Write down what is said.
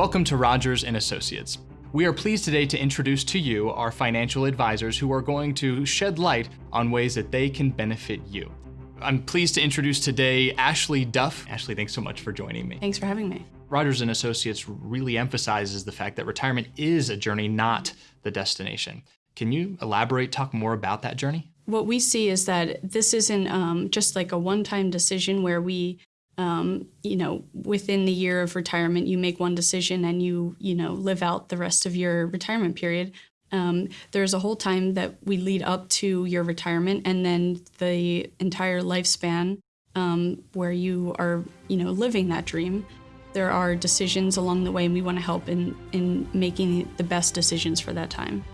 Welcome to Rogers and Associates. We are pleased today to introduce to you our financial advisors who are going to shed light on ways that they can benefit you. I'm pleased to introduce today Ashley Duff. Ashley, thanks so much for joining me. Thanks for having me. Rogers and Associates really emphasizes the fact that retirement is a journey, not the destination. Can you elaborate, talk more about that journey? What we see is that this isn't um, just like a one-time decision where we, um, you know, within the year of retirement, you make one decision and you, you know, live out the rest of your retirement period. Um, there's a whole time that we lead up to your retirement and then the entire lifespan um, where you are, you know, living that dream. There are decisions along the way and we want to help in, in making the best decisions for that time.